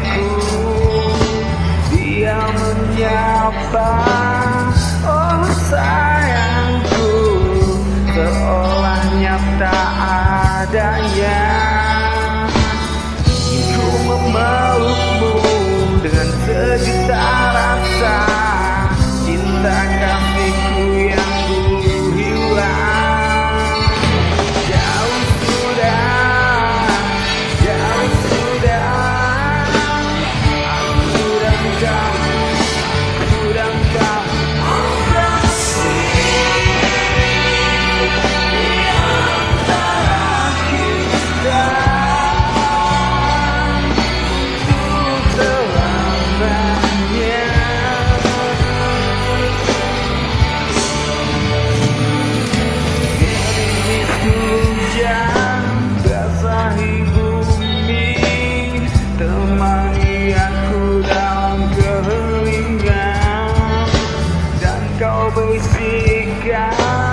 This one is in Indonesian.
kekasihku Dia menyapa always be God.